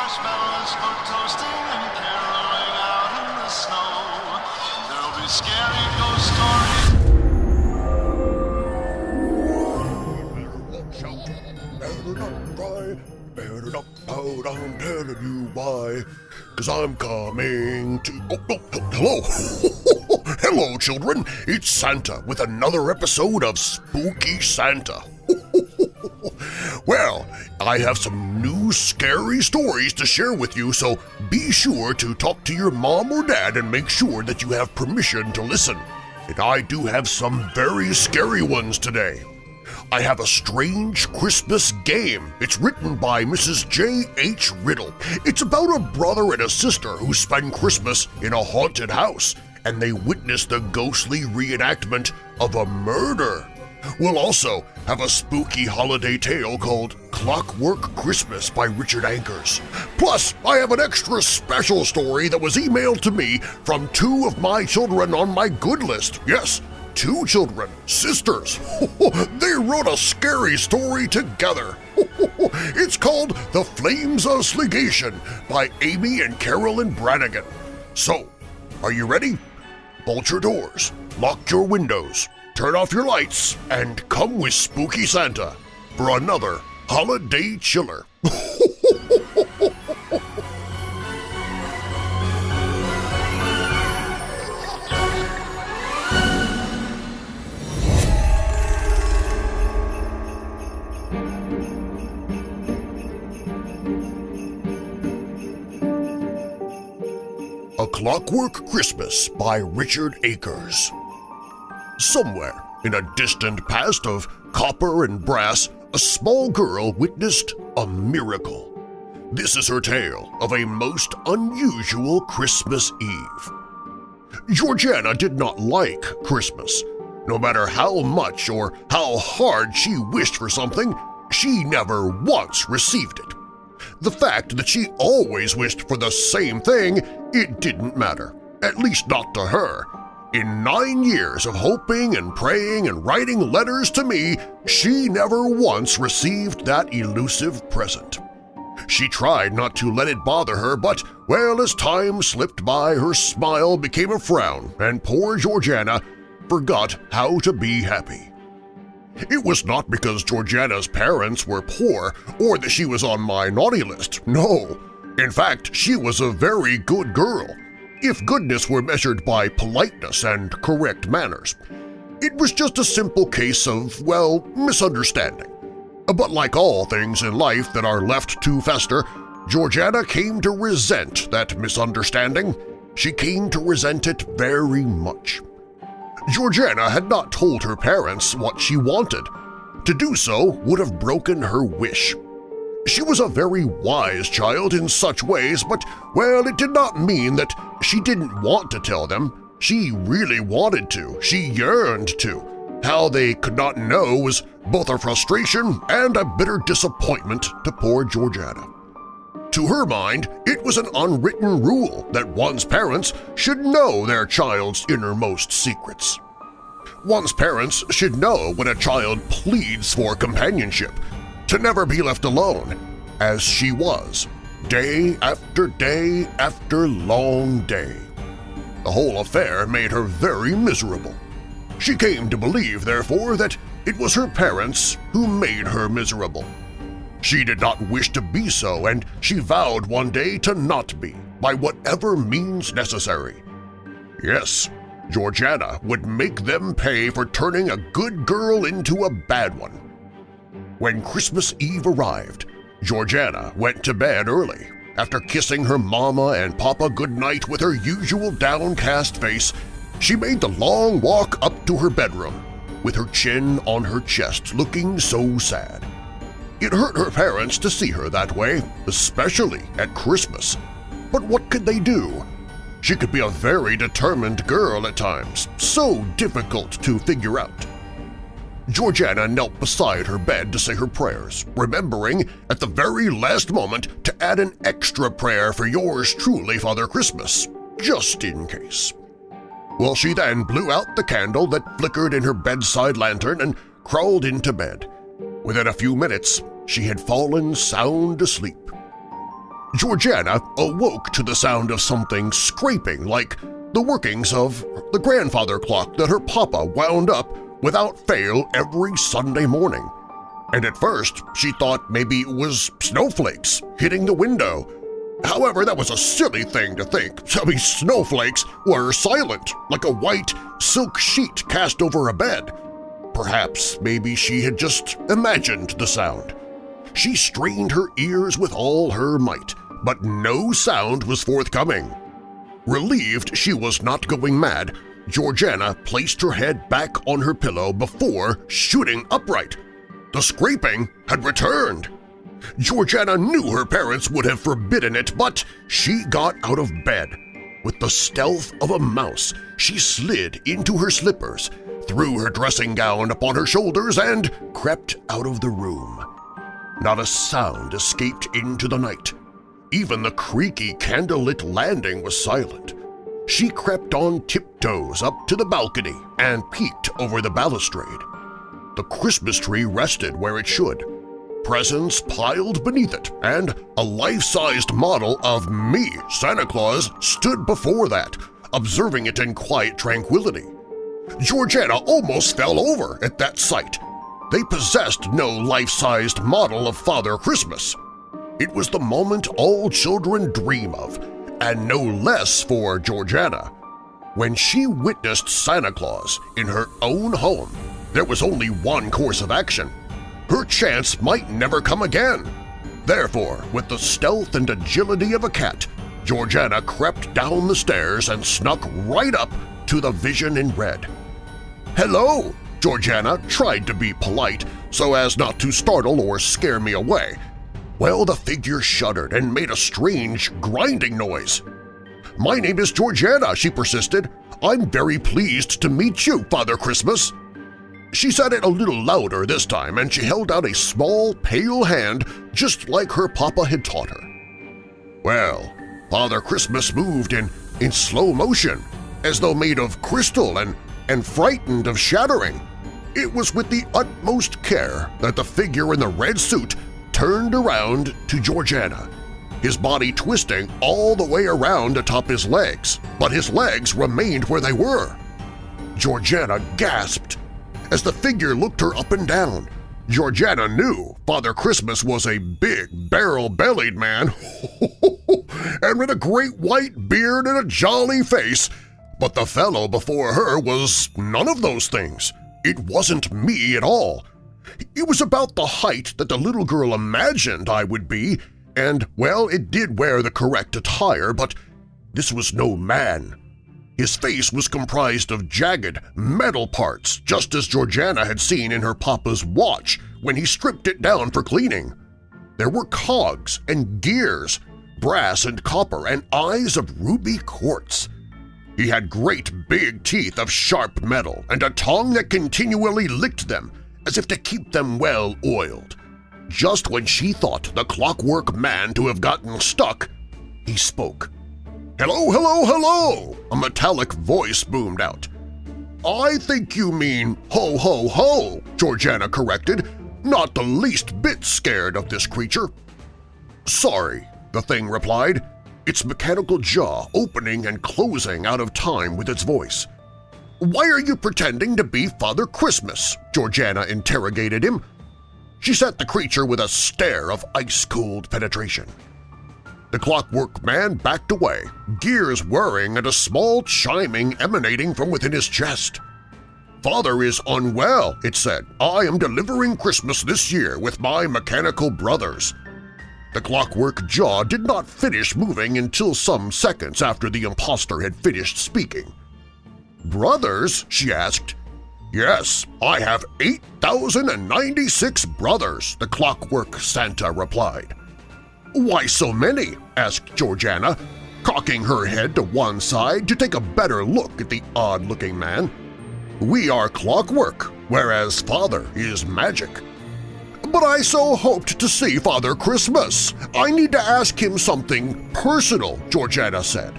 marshmallows for toasting and caroling out in the snow. There'll be scary ghost stories. Watch out. Better not cry. Better not pout. I'm telling you why. Cause I'm coming to. Oh, oh, oh, hello. hello, children. It's Santa with another episode of Spooky Santa. well, I have some new scary stories to share with you, so be sure to talk to your mom or dad and make sure that you have permission to listen. And I do have some very scary ones today. I have a strange Christmas game. It's written by Mrs. J. H. Riddell. It's about a brother and a sister who spend Christmas in a haunted house, and they witness the ghostly reenactment of a murder. We'll also have a spooky holiday tale called Clockwork Christmas by Richard Ankers. Plus, I have an extra special story that was emailed to me from two of my children on my good list. Yes, two children, sisters. they wrote a scary story together. it's called The Flames of Sligation by Amy and Carolyn Brannigan. So, are you ready? Bolt your doors, lock your windows, turn off your lights, and come with Spooky Santa for another holiday chiller. A Clockwork Christmas by Richard Akers. Somewhere in a distant past of copper and brass, a small girl witnessed a miracle. This is her tale of a most unusual Christmas Eve. Georgiana did not like Christmas. No matter how much or how hard she wished for something, she never once received it. The fact that she always wished for the same thing, it didn't matter, at least not to her. In nine years of hoping and praying and writing letters to me, she never once received that elusive present. She tried not to let it bother her, but, well, as time slipped by, her smile became a frown, and poor Georgiana forgot how to be happy. It was not because Georgiana's parents were poor or that she was on my naughty list, no. In fact, she was a very good girl, if goodness were measured by politeness and correct manners. It was just a simple case of, well, misunderstanding. But like all things in life that are left to fester, Georgiana came to resent that misunderstanding. She came to resent it very much. Georgiana had not told her parents what she wanted. To do so would have broken her wish. She was a very wise child in such ways, but, well, it did not mean that she didn't want to tell them. She really wanted to. She yearned to. How they could not know was both a frustration and a bitter disappointment to poor Georgiana. To her mind, it was an unwritten rule that one's parents should know their child's innermost secrets. One's parents should know when a child pleads for companionship, to never be left alone, as she was, day after day after long day. The whole affair made her very miserable. She came to believe, therefore, that it was her parents who made her miserable. She did not wish to be so, and she vowed one day to not be, by whatever means necessary. Yes, Georgiana would make them pay for turning a good girl into a bad one. When Christmas Eve arrived, Georgiana went to bed early. After kissing her mama and papa goodnight with her usual downcast face, she made the long walk up to her bedroom, with her chin on her chest looking so sad. It hurt her parents to see her that way, especially at Christmas. But what could they do? She could be a very determined girl at times, so difficult to figure out. Georgiana knelt beside her bed to say her prayers, remembering at the very last moment to add an extra prayer for yours truly, Father Christmas, just in case. Well, she then blew out the candle that flickered in her bedside lantern and crawled into bed. Within a few minutes, she had fallen sound asleep. Georgiana awoke to the sound of something scraping like the workings of the grandfather clock that her papa wound up without fail every Sunday morning. And at first she thought maybe it was snowflakes hitting the window. However, that was a silly thing to think. I mean, snowflakes were silent, like a white silk sheet cast over a bed. Perhaps maybe she had just imagined the sound. She strained her ears with all her might, but no sound was forthcoming. Relieved she was not going mad, Georgiana placed her head back on her pillow before shooting upright. The scraping had returned. Georgiana knew her parents would have forbidden it, but she got out of bed. With the stealth of a mouse, she slid into her slippers, threw her dressing gown upon her shoulders, and crept out of the room. Not a sound escaped into the night. Even the creaky candlelit landing was silent. She crept on tiptoes up to the balcony and peeked over the balustrade. The Christmas tree rested where it should, presents piled beneath it, and a life-sized model of me, Santa Claus, stood before that, observing it in quiet tranquility. Georgiana almost fell over at that sight. They possessed no life-sized model of Father Christmas. It was the moment all children dream of, and no less for Georgiana. When she witnessed Santa Claus in her own home, there was only one course of action. Her chance might never come again. Therefore, with the stealth and agility of a cat, Georgiana crept down the stairs and snuck right up to the vision in red. "'Hello!' Georgiana tried to be polite so as not to startle or scare me away, well, the figure shuddered and made a strange, grinding noise. "'My name is Georgiana,' she persisted. "'I'm very pleased to meet you, Father Christmas.' She said it a little louder this time, and she held out a small, pale hand just like her papa had taught her. Well, Father Christmas moved in, in slow motion, as though made of crystal and, and frightened of shattering. It was with the utmost care that the figure in the red suit turned around to Georgiana, his body twisting all the way around atop his legs, but his legs remained where they were. Georgiana gasped. As the figure looked her up and down, Georgiana knew Father Christmas was a big, barrel-bellied man and with a great white beard and a jolly face, but the fellow before her was none of those things. It wasn't me at all. It was about the height that the little girl imagined I would be, and, well, it did wear the correct attire, but this was no man. His face was comprised of jagged, metal parts, just as Georgiana had seen in her papa's watch when he stripped it down for cleaning. There were cogs and gears, brass and copper, and eyes of ruby quartz. He had great big teeth of sharp metal and a tongue that continually licked them, as if to keep them well oiled. Just when she thought the clockwork man to have gotten stuck, he spoke. "'Hello, hello, hello!' a metallic voice boomed out. "'I think you mean ho, ho, ho!' Georgiana corrected, not the least bit scared of this creature. "'Sorry,' the thing replied, its mechanical jaw opening and closing out of time with its voice. "'Why are you pretending to be Father Christmas?' Georgiana interrogated him. She set the creature with a stare of ice-cold penetration. The clockwork man backed away, gears whirring and a small chiming emanating from within his chest. "'Father is unwell,' it said. "'I am delivering Christmas this year with my mechanical brothers.' The clockwork jaw did not finish moving until some seconds after the impostor had finished speaking. Brothers? she asked. Yes, I have 8,096 brothers, the clockwork Santa replied. Why so many? asked Georgiana, cocking her head to one side to take a better look at the odd-looking man. We are clockwork, whereas father is magic. But I so hoped to see Father Christmas. I need to ask him something personal, Georgiana said.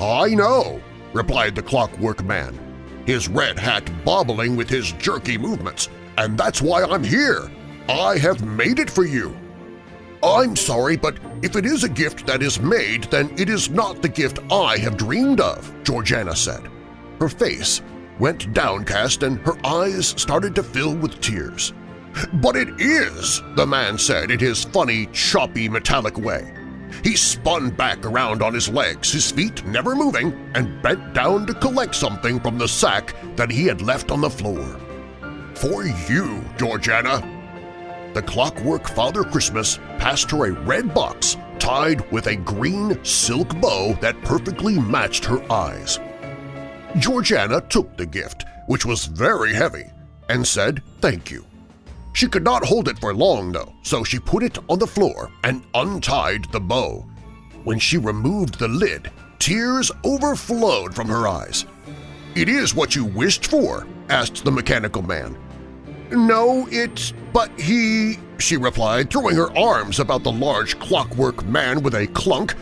I know, replied the clockwork man, his red hat bobbling with his jerky movements, and that's why I'm here. I have made it for you. I'm sorry, but if it is a gift that is made, then it is not the gift I have dreamed of, Georgiana said. Her face went downcast and her eyes started to fill with tears. But it is, the man said in his funny, choppy, metallic way. He spun back around on his legs, his feet never moving, and bent down to collect something from the sack that he had left on the floor. For you, Georgiana. The clockwork Father Christmas passed her a red box tied with a green silk bow that perfectly matched her eyes. Georgiana took the gift, which was very heavy, and said thank you. She could not hold it for long, though, so she put it on the floor and untied the bow. When she removed the lid, tears overflowed from her eyes. "'It is what you wished for?' asked the mechanical man. "'No, it's… but he…' she replied, throwing her arms about the large clockwork man with a clunk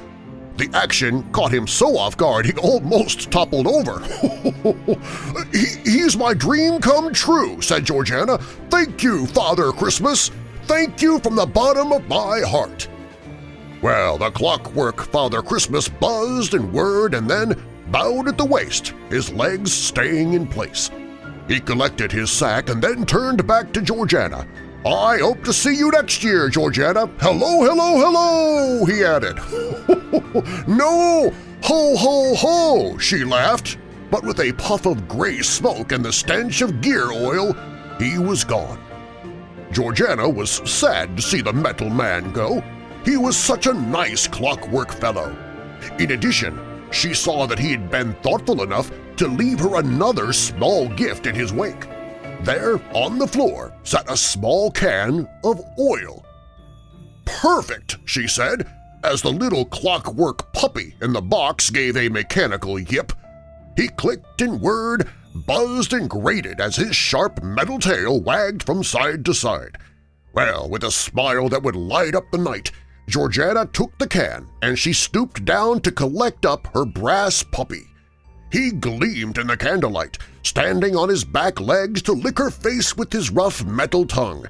the action caught him so off guard he almost toppled over. he, he's my dream come true, said Georgiana. Thank you, Father Christmas. Thank you from the bottom of my heart. Well, the clockwork Father Christmas buzzed and whirred and then bowed at the waist, his legs staying in place. He collected his sack and then turned back to Georgiana, I hope to see you next year, Georgiana. Hello, hello, hello, he added. no, ho, ho, ho, she laughed. But with a puff of gray smoke and the stench of gear oil, he was gone. Georgiana was sad to see the metal man go. He was such a nice clockwork fellow. In addition, she saw that he had been thoughtful enough to leave her another small gift in his wake. There, on the floor, sat a small can of oil. "'Perfect!' she said, as the little clockwork puppy in the box gave a mechanical yip. He clicked and whirred, buzzed and grated as his sharp metal tail wagged from side to side. Well, with a smile that would light up the night, Georgiana took the can and she stooped down to collect up her brass puppy. He gleamed in the candlelight, standing on his back legs to lick her face with his rough metal tongue,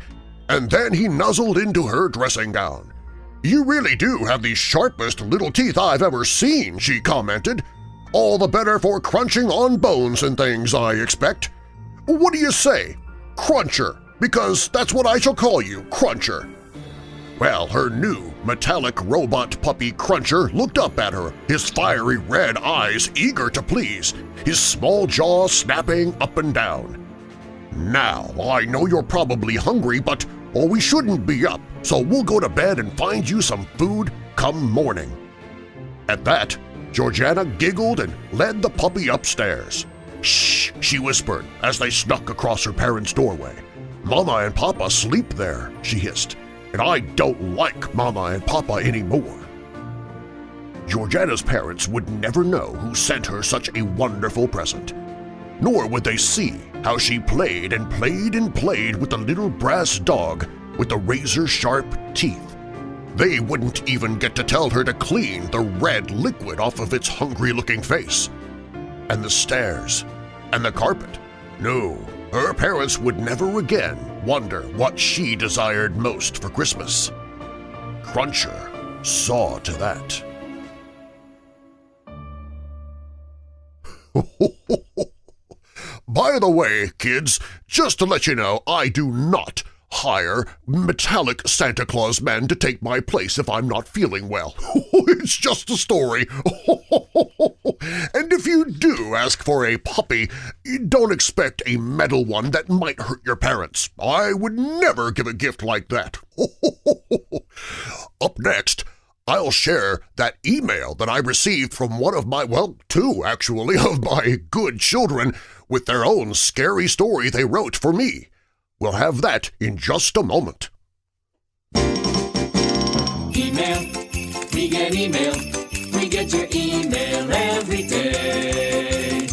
and then he nuzzled into her dressing gown. "'You really do have the sharpest little teeth I've ever seen,' she commented. "'All the better for crunching on bones and things, I expect. What do you say? Cruncher, because that's what I shall call you, Cruncher.' Well, her new, metallic robot puppy Cruncher looked up at her, his fiery red eyes eager to please, his small jaw snapping up and down. Now, I know you're probably hungry, but or we shouldn't be up, so we'll go to bed and find you some food come morning. At that, Georgiana giggled and led the puppy upstairs. Shh, she whispered as they snuck across her parents' doorway. Mama and Papa sleep there, she hissed and I don't like Mama and Papa anymore. Georgiana's parents would never know who sent her such a wonderful present, nor would they see how she played and played and played with the little brass dog with the razor-sharp teeth. They wouldn't even get to tell her to clean the red liquid off of its hungry-looking face. And the stairs, and the carpet. No, her parents would never again wonder what she desired most for Christmas. Cruncher saw to that. By the way, kids, just to let you know, I do not hire metallic Santa Claus men to take my place if I'm not feeling well. it's just a story. and if you do ask for a puppy, don't expect a metal one that might hurt your parents. I would never give a gift like that. Up next, I'll share that email that I received from one of my, well, two actually, of my good children with their own scary story they wrote for me. We'll have that in just a moment. Email, we get email, we get your email every day.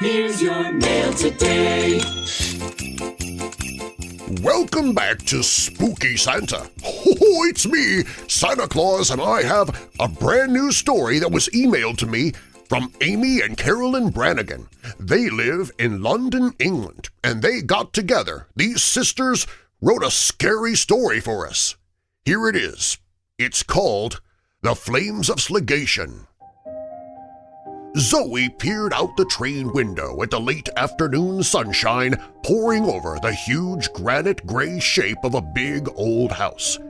Here's your mail today. Welcome back to Spooky Santa. Oh, it's me, Santa Claus, and I have a brand new story that was emailed to me from Amy and Carolyn Brannigan. They live in London, England, and they got together. These sisters wrote a scary story for us. Here it is. It's called The Flames of Sligation. Zoe peered out the train window at the late afternoon sunshine pouring over the huge granite gray shape of a big old house.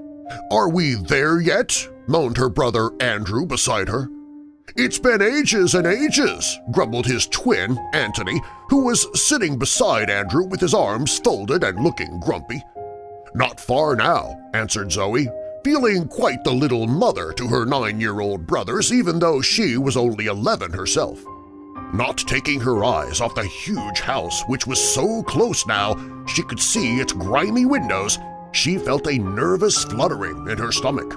Are we there yet? moaned her brother Andrew beside her. It's been ages and ages, grumbled his twin, Antony, who was sitting beside Andrew with his arms folded and looking grumpy. Not far now, answered Zoe, feeling quite the little mother to her nine-year-old brothers even though she was only 11 herself. Not taking her eyes off the huge house which was so close now she could see its grimy windows, she felt a nervous fluttering in her stomach.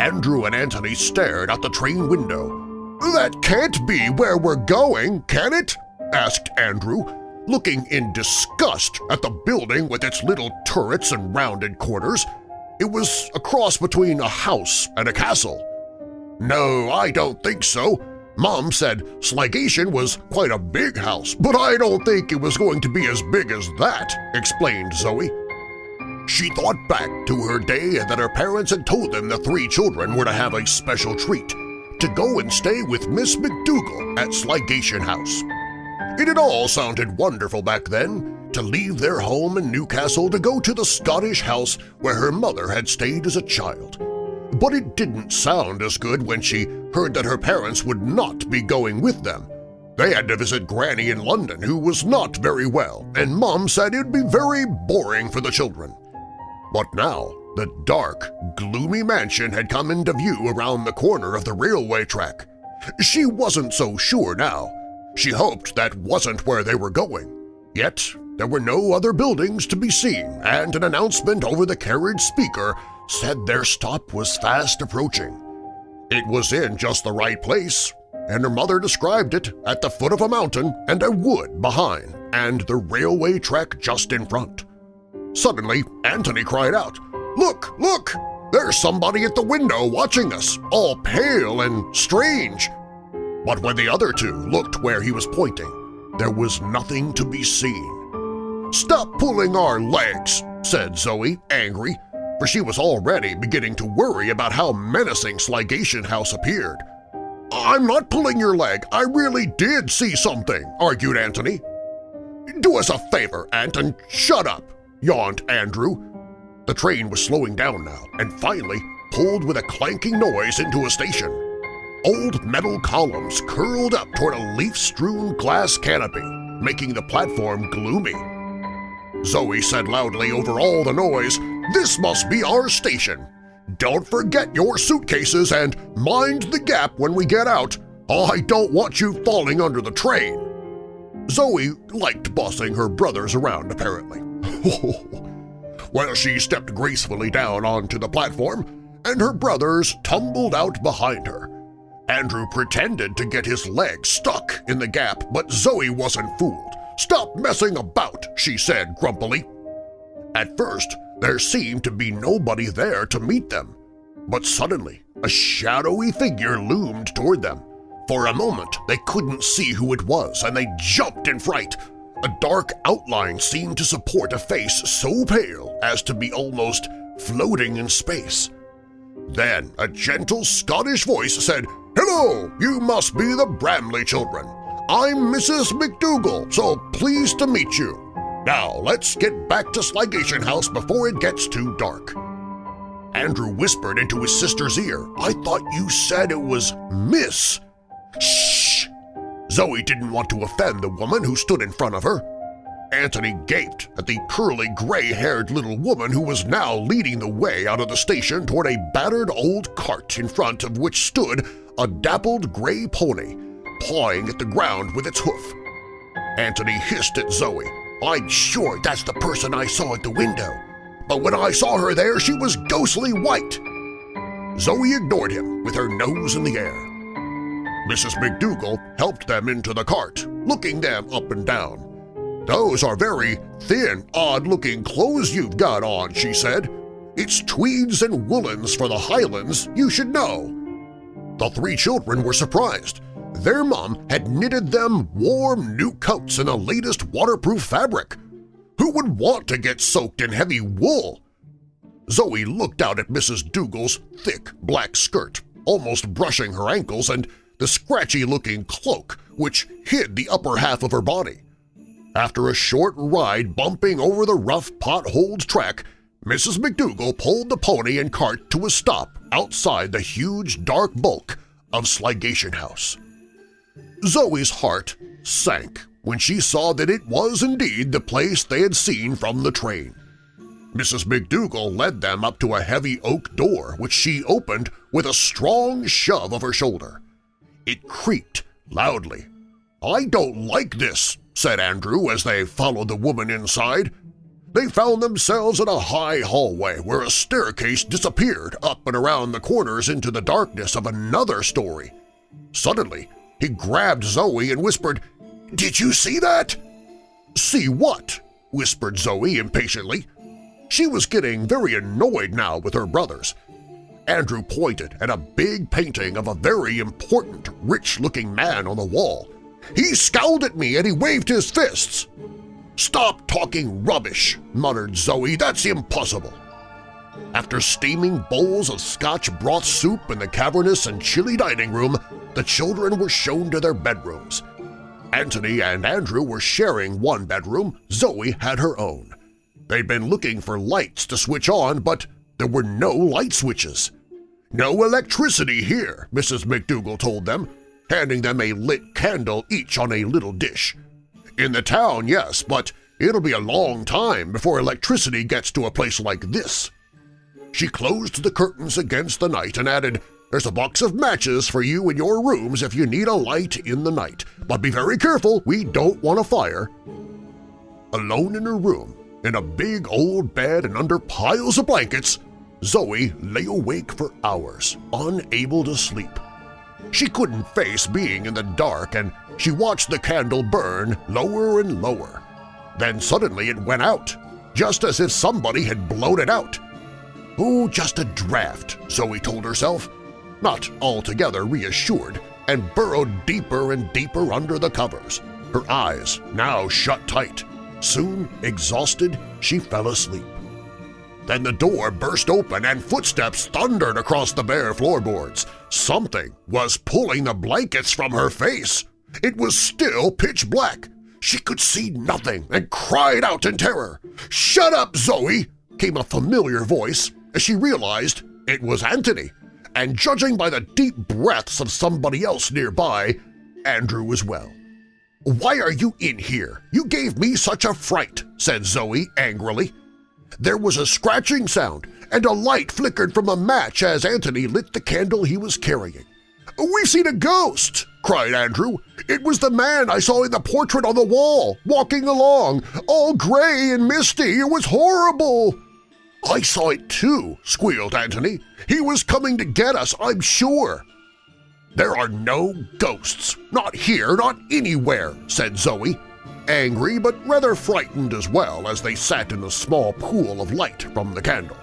Andrew and Antony stared out the train window. "'That can't be where we're going, can it?' asked Andrew, looking in disgust at the building with its little turrets and rounded corners. It was a cross between a house and a castle. No, I don't think so. Mom said Sligation was quite a big house, but I don't think it was going to be as big as that, explained Zoe. She thought back to her day that her parents had told them the three children were to have a special treat, to go and stay with Miss McDougal at Sligation House. It had all sounded wonderful back then, to leave their home in Newcastle to go to the Scottish house where her mother had stayed as a child. But it didn't sound as good when she heard that her parents would not be going with them. They had to visit Granny in London, who was not very well, and Mom said it'd be very boring for the children. But now the dark, gloomy mansion had come into view around the corner of the railway track. She wasn't so sure now. She hoped that wasn't where they were going. Yet there were no other buildings to be seen, and an announcement over the carriage speaker said their stop was fast approaching. It was in just the right place, and her mother described it at the foot of a mountain and a wood behind and the railway track just in front. Suddenly, Antony cried out, "'Look! Look! There's somebody at the window watching us, all pale and strange!' But when the other two looked where he was pointing, there was nothing to be seen. "'Stop pulling our legs!' said Zoe, angry, for she was already beginning to worry about how menacing Sligation House appeared. "'I'm not pulling your leg. I really did see something,' argued Antony. "'Do us a favor, Ant, and shut up!' yawned Andrew. The train was slowing down now and finally pulled with a clanking noise into a station. Old metal columns curled up toward a leaf-strewn glass canopy, making the platform gloomy. Zoe said loudly over all the noise, This must be our station. Don't forget your suitcases and mind the gap when we get out. I don't want you falling under the train. Zoe liked bossing her brothers around, apparently. Oh, well, she stepped gracefully down onto the platform, and her brothers tumbled out behind her. Andrew pretended to get his leg stuck in the gap, but Zoe wasn't fooled. Stop messing about, she said grumpily. At first, there seemed to be nobody there to meet them, but suddenly a shadowy figure loomed toward them. For a moment, they couldn't see who it was, and they jumped in fright. A dark outline seemed to support a face so pale as to be almost floating in space. Then a gentle Scottish voice said, Hello, you must be the Bramley children. I'm Mrs. McDougal, so pleased to meet you. Now let's get back to Sligation House before it gets too dark. Andrew whispered into his sister's ear, I thought you said it was Miss. Shh! Zoe didn't want to offend the woman who stood in front of her. Antony gaped at the curly, gray-haired little woman who was now leading the way out of the station toward a battered old cart in front of which stood a dappled gray pony pawing at the ground with its hoof. Antony hissed at Zoe. I'm sure that's the person I saw at the window, but when I saw her there she was ghostly white. Zoe ignored him with her nose in the air. Mrs. McDougal helped them into the cart, looking them up and down. Those are very thin, odd-looking clothes you've got on, she said. It's tweeds and woolens for the Highlands, you should know. The three children were surprised. Their mom had knitted them warm new coats in the latest waterproof fabric. Who would want to get soaked in heavy wool? Zoe looked out at Mrs. Dougal's thick black skirt, almost brushing her ankles, and the scratchy-looking cloak which hid the upper half of her body. After a short ride bumping over the rough potholed track, Mrs. McDougal pulled the pony and cart to a stop outside the huge dark bulk of Sligation House. Zoe's heart sank when she saw that it was indeed the place they had seen from the train. Mrs. McDougal led them up to a heavy oak door which she opened with a strong shove of her shoulder. It creaked loudly. "'I don't like this,' said Andrew as they followed the woman inside. They found themselves in a high hallway where a staircase disappeared up and around the corners into the darkness of another story. Suddenly, he grabbed Zoe and whispered, "'Did you see that?' "'See what?' whispered Zoe impatiently. She was getting very annoyed now with her brothers. Andrew pointed at a big painting of a very important, rich-looking man on the wall. He scowled at me and he waved his fists. "'Stop talking rubbish!' muttered Zoe. "'That's impossible!' After steaming bowls of Scotch broth soup in the cavernous and chilly dining room, the children were shown to their bedrooms. Antony and Andrew were sharing one bedroom, Zoe had her own. They'd been looking for lights to switch on, but there were no light switches. No electricity here, Mrs. McDougal told them, handing them a lit candle each on a little dish. In the town, yes, but it'll be a long time before electricity gets to a place like this. She closed the curtains against the night and added, There's a box of matches for you in your rooms if you need a light in the night, but be very careful, we don't want a fire. Alone in her room, in a big old bed and under piles of blankets, Zoe lay awake for hours, unable to sleep. She couldn't face being in the dark and she watched the candle burn lower and lower. Then suddenly it went out, just as if somebody had blown it out. Oh, just a draft, Zoe told herself, not altogether reassured, and burrowed deeper and deeper under the covers, her eyes now shut tight. Soon, exhausted, she fell asleep. Then the door burst open and footsteps thundered across the bare floorboards. Something was pulling the blankets from her face. It was still pitch black. She could see nothing and cried out in terror. "'Shut up, Zoe!' came a familiar voice as she realized it was Antony, and judging by the deep breaths of somebody else nearby, Andrew as well. "'Why are you in here? You gave me such a fright,' said Zoe angrily. There was a scratching sound, and a light flickered from a match as Antony lit the candle he was carrying. "'We've seen a ghost!' cried Andrew. "'It was the man I saw in the portrait on the wall, walking along, all gray and misty. It was horrible!' "'I saw it too!' squealed Antony. "'He was coming to get us, I'm sure!' "'There are no ghosts! Not here, not anywhere!' said Zoe, angry but rather frightened as well as they sat in the small pool of light from the candle.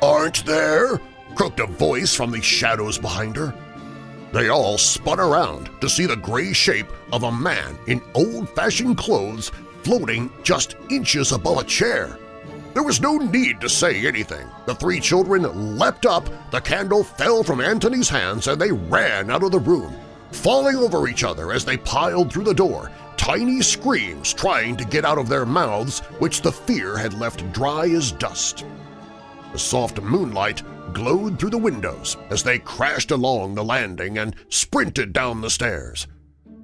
"'Aren't there?' croaked a voice from the shadows behind her. They all spun around to see the gray shape of a man in old-fashioned clothes floating just inches above a chair. There was no need to say anything. The three children leapt up, the candle fell from Antony's hands, and they ran out of the room, falling over each other as they piled through the door, tiny screams trying to get out of their mouths which the fear had left dry as dust. The soft moonlight glowed through the windows as they crashed along the landing and sprinted down the stairs.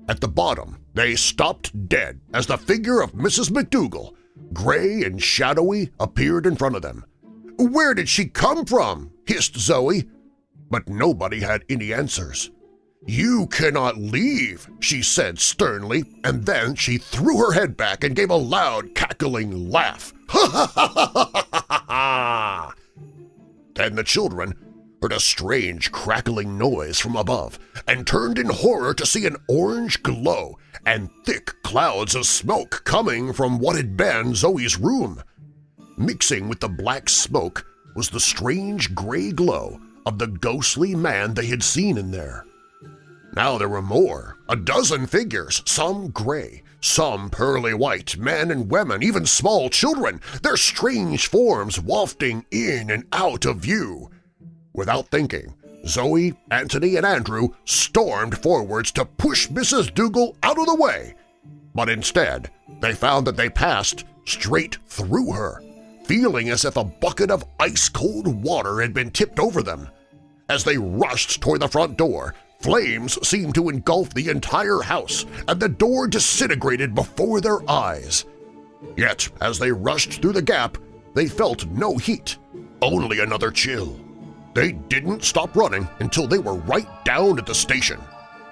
At the bottom, they stopped dead as the figure of Mrs. McDougal, gray and shadowy, appeared in front of them. "'Where did she come from?' hissed Zoe. But nobody had any answers. "'You cannot leave,' she said sternly, and then she threw her head back and gave a loud, cackling laugh. Then the children heard a strange crackling noise from above and turned in horror to see an orange glow and thick clouds of smoke coming from what had been Zoe's room. Mixing with the black smoke was the strange gray glow of the ghostly man they had seen in there. Now there were more, a dozen figures, some gray, some pearly white, men and women, even small children, their strange forms wafting in and out of view. Without thinking, Zoe, Anthony, and Andrew stormed forwards to push Mrs. Dougal out of the way, but instead they found that they passed straight through her, feeling as if a bucket of ice-cold water had been tipped over them. As they rushed toward the front door, flames seemed to engulf the entire house, and the door disintegrated before their eyes. Yet, as they rushed through the gap, they felt no heat, only another chill. They didn't stop running until they were right down at the station.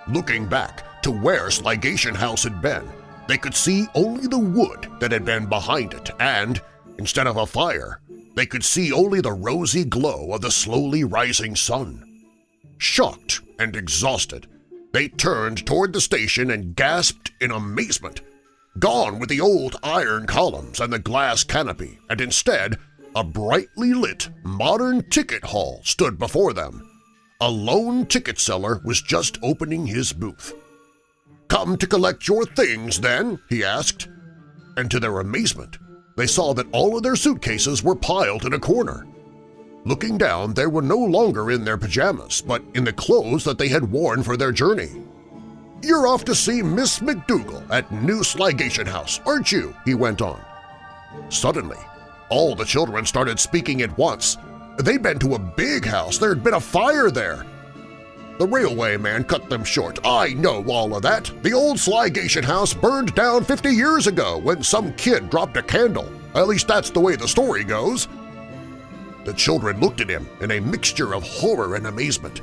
Looking back to where Sligation House had been, they could see only the wood that had been behind it and, instead of a fire, they could see only the rosy glow of the slowly rising sun. Shocked and exhausted, they turned toward the station and gasped in amazement. Gone with the old iron columns and the glass canopy, and instead a brightly lit, modern ticket hall stood before them. A lone ticket seller was just opening his booth. "'Come to collect your things, then?' he asked. And to their amazement, they saw that all of their suitcases were piled in a corner. Looking down, they were no longer in their pajamas, but in the clothes that they had worn for their journey. "'You're off to see Miss McDougal at New Sligation House, aren't you?' he went on. Suddenly, all the children started speaking at once. They'd been to a big house. There'd been a fire there. The railway man cut them short. I know all of that. The old Sligation house burned down 50 years ago when some kid dropped a candle. At least that's the way the story goes. The children looked at him in a mixture of horror and amazement.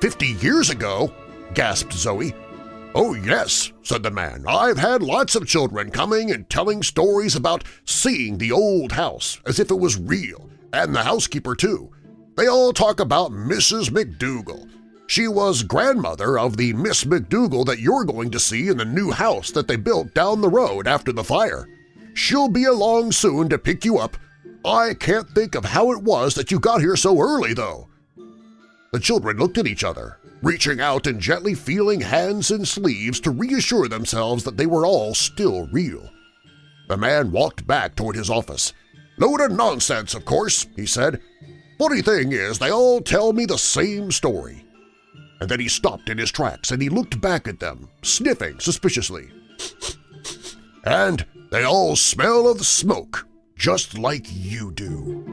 Fifty years ago? gasped Zoe. Oh yes, said the man. I've had lots of children coming and telling stories about seeing the old house as if it was real, and the housekeeper too. They all talk about Mrs. McDougal. She was grandmother of the Miss McDougal that you're going to see in the new house that they built down the road after the fire. She'll be along soon to pick you up. I can't think of how it was that you got here so early, though. The children looked at each other, reaching out and gently feeling hands and sleeves to reassure themselves that they were all still real. The man walked back toward his office. Load of nonsense, of course, he said. Funny thing is, they all tell me the same story. And then he stopped in his tracks and he looked back at them, sniffing suspiciously. and they all smell of smoke, just like you do.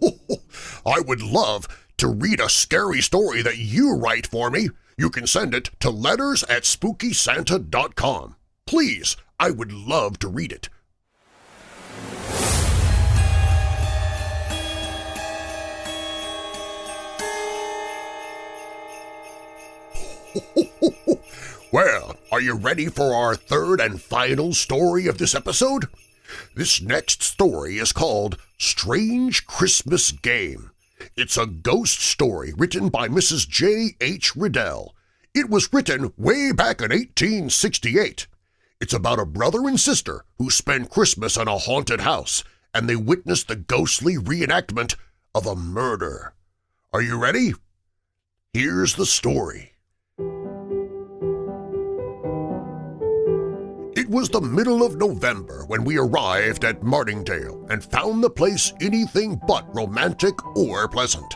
I would love to read a scary story that you write for me, you can send it to letters at SpookySanta.com. Please, I would love to read it. well, are you ready for our third and final story of this episode? This next story is called Strange Christmas Game it's a ghost story written by Mrs. J. H. Riddell. It was written way back in 1868. It's about a brother and sister who spend Christmas in a haunted house, and they witness the ghostly reenactment of a murder. Are you ready? Here's the story. It was the middle of November when we arrived at Martingale and found the place anything but romantic or pleasant.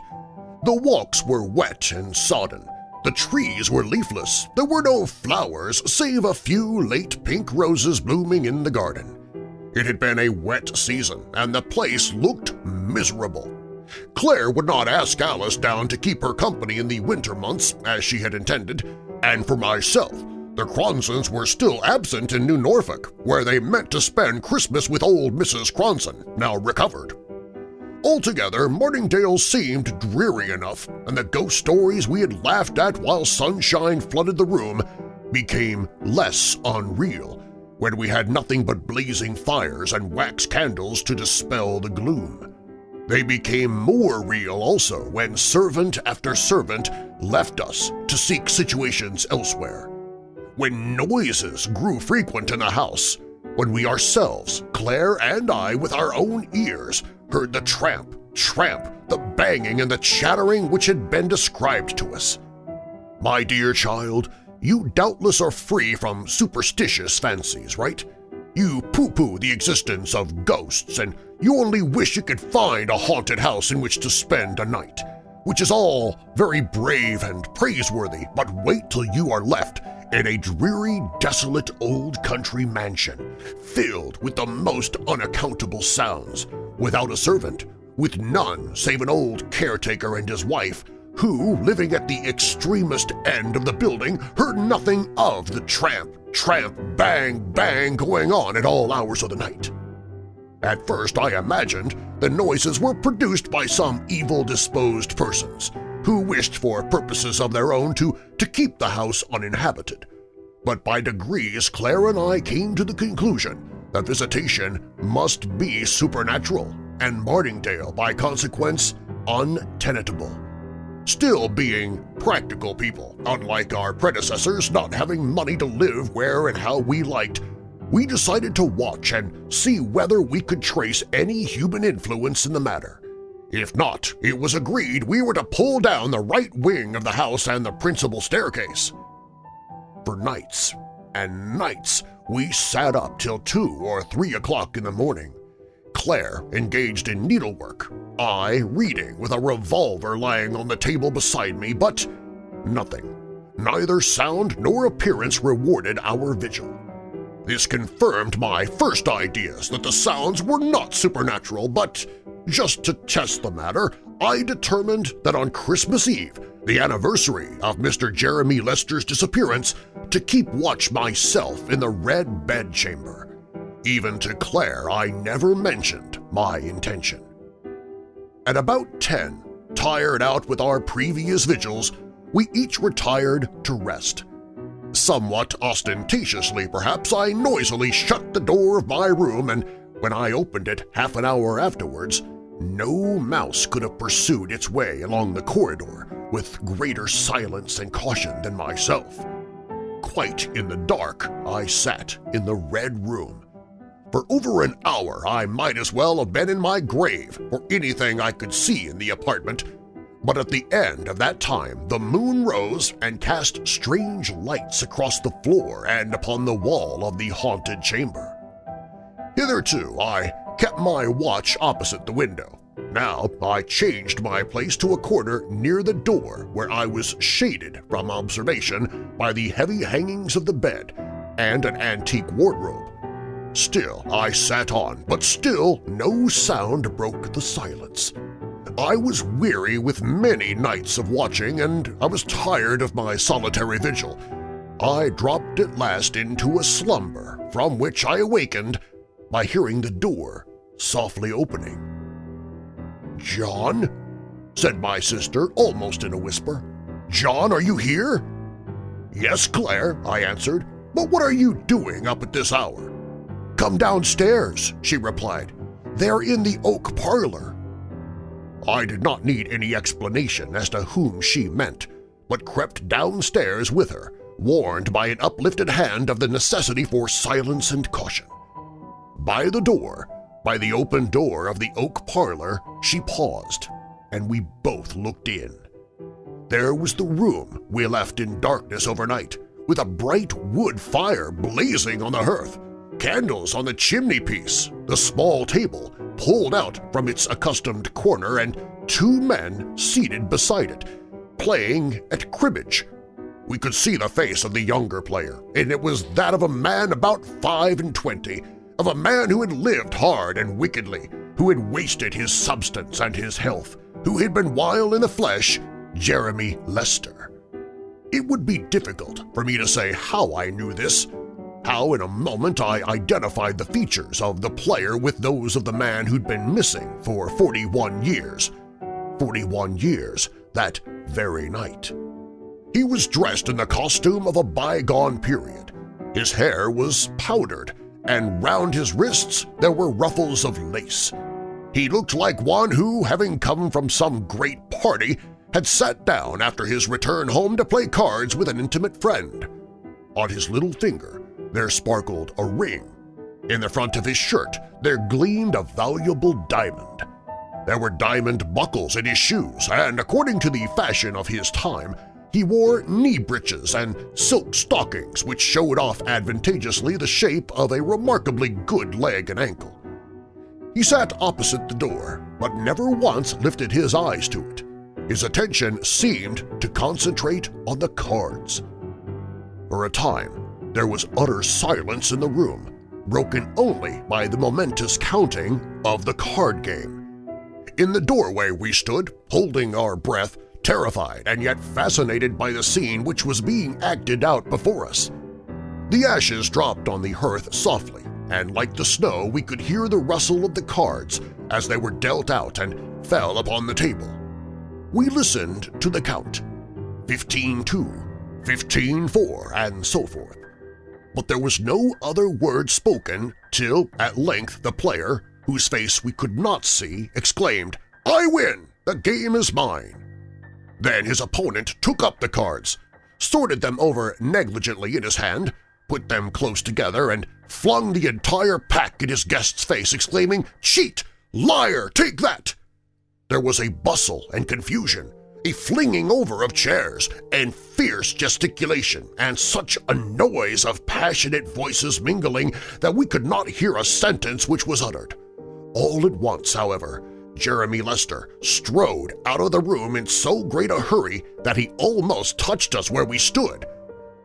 The walks were wet and sodden. The trees were leafless. There were no flowers save a few late pink roses blooming in the garden. It had been a wet season, and the place looked miserable. Claire would not ask Alice down to keep her company in the winter months, as she had intended, and for myself, the Cronsons were still absent in New Norfolk, where they meant to spend Christmas with old Mrs. Cronson, now recovered. Altogether, Martingale seemed dreary enough, and the ghost stories we had laughed at while sunshine flooded the room became less unreal when we had nothing but blazing fires and wax candles to dispel the gloom. They became more real also when servant after servant left us to seek situations elsewhere when noises grew frequent in the house, when we ourselves, Claire and I with our own ears, heard the tramp, tramp, the banging and the chattering which had been described to us. My dear child, you doubtless are free from superstitious fancies, right? You poo-poo the existence of ghosts and you only wish you could find a haunted house in which to spend a night, which is all very brave and praiseworthy, but wait till you are left in a dreary, desolate old country mansion filled with the most unaccountable sounds, without a servant, with none save an old caretaker and his wife who, living at the extremest end of the building, heard nothing of the tramp, tramp, bang, bang going on at all hours of the night. At first I imagined the noises were produced by some evil-disposed persons who wished for purposes of their own to, to keep the house uninhabited. But by degrees Claire and I came to the conclusion that visitation must be supernatural and Martingdale, by consequence, untenable still being practical people, unlike our predecessors not having money to live where and how we liked, we decided to watch and see whether we could trace any human influence in the matter. If not, it was agreed we were to pull down the right wing of the house and the principal staircase. For nights and nights we sat up till two or three o'clock in the morning, Claire engaged in needlework, I reading with a revolver lying on the table beside me, but nothing. Neither sound nor appearance rewarded our vigil. This confirmed my first ideas that the sounds were not supernatural, but just to test the matter, I determined that on Christmas Eve, the anniversary of Mr. Jeremy Lester's disappearance, to keep watch myself in the red bedchamber. Even to Claire I never mentioned my intention. At about 10, tired out with our previous vigils, we each retired to rest. Somewhat ostentatiously, perhaps, I noisily shut the door of my room and when I opened it half an hour afterwards, no mouse could have pursued its way along the corridor with greater silence and caution than myself. Quite in the dark, I sat in the Red Room, for over an hour I might as well have been in my grave for anything I could see in the apartment, but at the end of that time the moon rose and cast strange lights across the floor and upon the wall of the haunted chamber. Hitherto I kept my watch opposite the window. Now I changed my place to a corner near the door where I was shaded from observation by the heavy hangings of the bed and an antique wardrobe. Still I sat on, but still no sound broke the silence. I was weary with many nights of watching, and I was tired of my solitary vigil. I dropped at last into a slumber, from which I awakened by hearing the door softly opening. "'John?' said my sister almost in a whisper. "'John, are you here?' "'Yes, Claire,' I answered, "'but what are you doing up at this hour?' "'Come downstairs,' she replied. "'They're in the oak parlor.' I did not need any explanation as to whom she meant, but crept downstairs with her, warned by an uplifted hand of the necessity for silence and caution. By the door, by the open door of the oak parlor, she paused, and we both looked in. There was the room we left in darkness overnight, with a bright wood fire blazing on the hearth, candles on the chimney-piece, the small table pulled out from its accustomed corner and two men seated beside it, playing at cribbage. We could see the face of the younger player, and it was that of a man about five and twenty, of a man who had lived hard and wickedly, who had wasted his substance and his health, who had been wild in the flesh, Jeremy Lester. It would be difficult for me to say how I knew this, how in a moment I identified the features of the player with those of the man who'd been missing for 41 years. 41 years that very night. He was dressed in the costume of a bygone period. His hair was powdered, and round his wrists there were ruffles of lace. He looked like one who, having come from some great party, had sat down after his return home to play cards with an intimate friend. On his little finger there sparkled a ring. In the front of his shirt there gleamed a valuable diamond. There were diamond buckles in his shoes, and according to the fashion of his time, He wore knee breeches and silk stockings which showed off advantageously the shape of a remarkably good leg and ankle. He sat opposite the door, but never once lifted his eyes to it. His attention seemed to concentrate on the cards. For a time, there was utter silence in the room, broken only by the momentous counting of the card game. In the doorway we stood, holding our breath, terrified and yet fascinated by the scene which was being acted out before us. The ashes dropped on the hearth softly, and like the snow we could hear the rustle of the cards as they were dealt out and fell upon the table. We listened to the count, 15-2, 15-4, and so forth. But there was no other word spoken till at length the player, whose face we could not see, exclaimed, I win! The game is mine! Then his opponent took up the cards, sorted them over negligently in his hand, put them close together, and flung the entire pack in his guest's face, exclaiming, Cheat! Liar! Take that! There was a bustle and confusion, a flinging over of chairs, and fierce gesticulation, and such a noise of passionate voices mingling that we could not hear a sentence which was uttered. All at once, however, Jeremy Lester strode out of the room in so great a hurry that he almost touched us where we stood.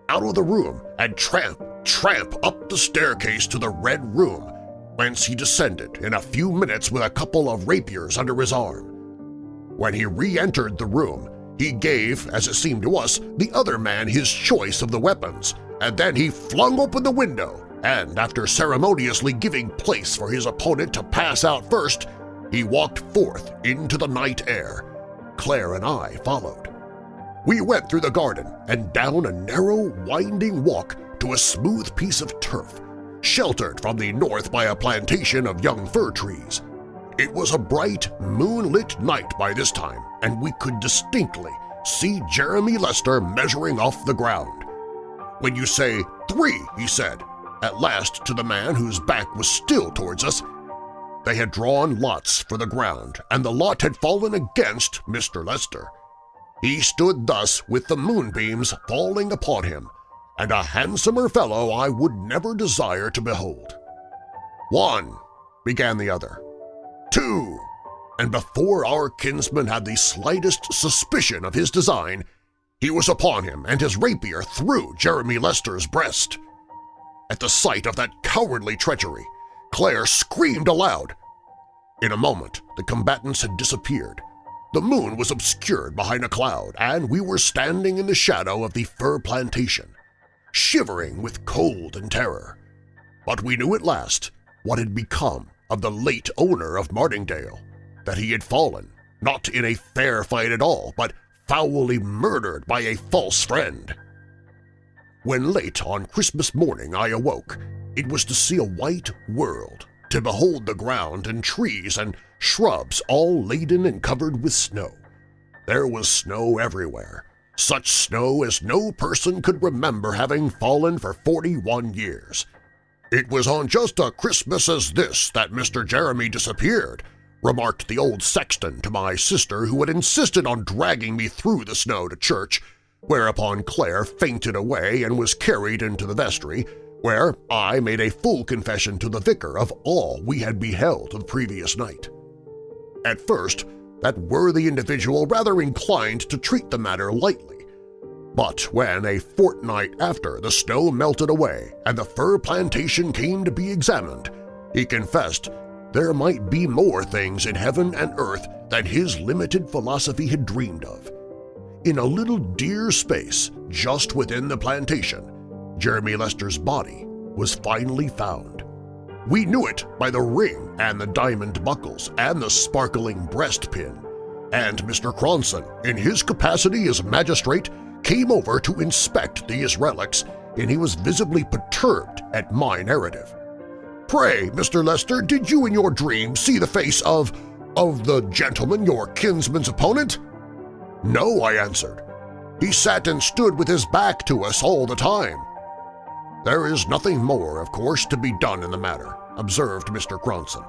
Out of the room and tramp, tramp up the staircase to the Red Room, whence he descended in a few minutes with a couple of rapiers under his arm. When he re-entered the room, he gave, as it seemed to us, the other man his choice of the weapons, and then he flung open the window and after ceremoniously giving place for his opponent to pass out first, he walked forth into the night air. Claire and I followed. We went through the garden and down a narrow, winding walk to a smooth piece of turf, sheltered from the north by a plantation of young fir trees. It was a bright, moonlit night by this time, and we could distinctly see Jeremy Lester measuring off the ground. When you say three, he said, at last to the man whose back was still towards us. They had drawn lots for the ground, and the lot had fallen against Mr. Lester. He stood thus with the moonbeams falling upon him, and a handsomer fellow I would never desire to behold. One, began the other. Two, and before our kinsman had the slightest suspicion of his design, he was upon him and his rapier through Jeremy Lester's breast. At the sight of that cowardly treachery, Claire screamed aloud. In a moment the combatants had disappeared. The moon was obscured behind a cloud, and we were standing in the shadow of the fir plantation, shivering with cold and terror. But we knew at last what had become of the late owner of Martingdale, that he had fallen, not in a fair fight at all, but foully murdered by a false friend. When late on Christmas morning I awoke, it was to see a white world, to behold the ground and trees and shrubs all laden and covered with snow. There was snow everywhere, such snow as no person could remember having fallen for 41 years. It was on just a Christmas as this that Mr. Jeremy disappeared, remarked the old sexton to my sister who had insisted on dragging me through the snow to church whereupon Claire fainted away and was carried into the vestry, where I made a full confession to the vicar of all we had beheld the previous night. At first, that worthy individual rather inclined to treat the matter lightly, but when a fortnight after the snow melted away and the fir plantation came to be examined, he confessed there might be more things in heaven and earth than his limited philosophy had dreamed of in a little deer space just within the plantation, Jeremy Lester's body was finally found. We knew it by the ring and the diamond buckles and the sparkling breastpin, and Mr. Cronson, in his capacity as magistrate, came over to inspect these relics, and he was visibly perturbed at my narrative. Pray, Mr. Lester, did you in your dream see the face of… of the gentleman, your kinsman's opponent? No, I answered. He sat and stood with his back to us all the time. There is nothing more, of course, to be done in the matter, observed Mr. Cronson.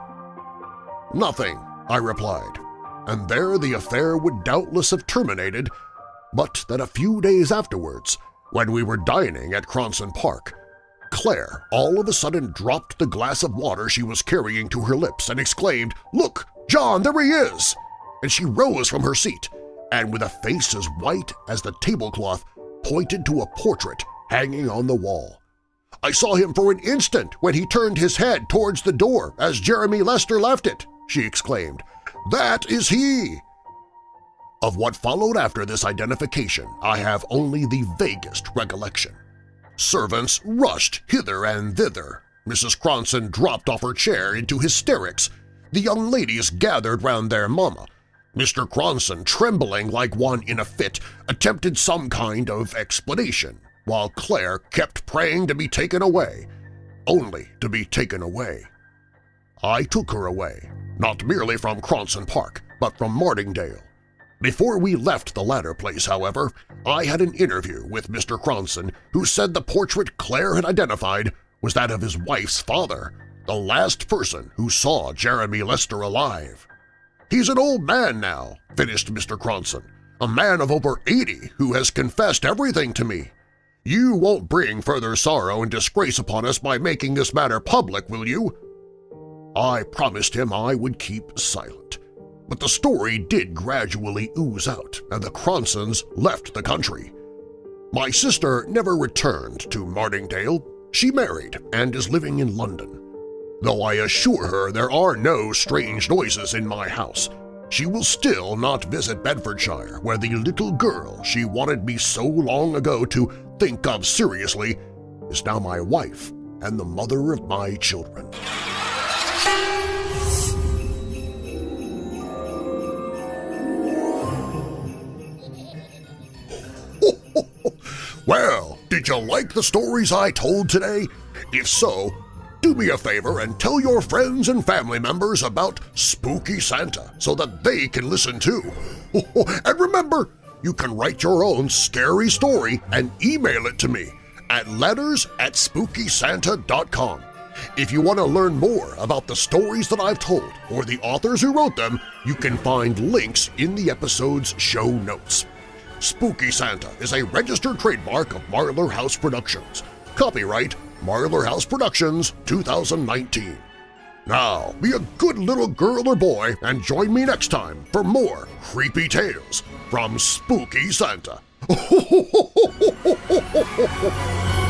Nothing, I replied, and there the affair would doubtless have terminated but that a few days afterwards, when we were dining at Cronson Park, Claire all of a sudden dropped the glass of water she was carrying to her lips and exclaimed, "'Look, John, there he is!' And she rose from her seat and with a face as white as the tablecloth pointed to a portrait hanging on the wall. I saw him for an instant when he turned his head towards the door as Jeremy Lester left it, she exclaimed. That is he! Of what followed after this identification I have only the vaguest recollection. Servants rushed hither and thither. Mrs. Cronson dropped off her chair into hysterics. The young ladies gathered round their mamma. Mr. Cronson, trembling like one in a fit, attempted some kind of explanation, while Claire kept praying to be taken away, only to be taken away. I took her away, not merely from Cronson Park, but from Martingdale. Before we left the latter place, however, I had an interview with Mr. Cronson, who said the portrait Claire had identified was that of his wife's father, the last person who saw Jeremy Lester alive. He's an old man now, finished Mr. Cronson, a man of over 80 who has confessed everything to me. You won't bring further sorrow and disgrace upon us by making this matter public, will you? I promised him I would keep silent. But the story did gradually ooze out, and the Cronsons left the country. My sister never returned to Martingdale. She married and is living in London. Though I assure her there are no strange noises in my house, she will still not visit Bedfordshire, where the little girl she wanted me so long ago to think of seriously is now my wife and the mother of my children. well, did you like the stories I told today? If so, do me a favor and tell your friends and family members about Spooky Santa so that they can listen too. and remember, you can write your own scary story and email it to me at letters at spookysanta.com. If you want to learn more about the stories that I've told or the authors who wrote them, you can find links in the episode's show notes. Spooky Santa is a registered trademark of Marlar House Productions. Copyright Marlar House Productions 2019. Now, be a good little girl or boy and join me next time for more creepy tales from Spooky Santa.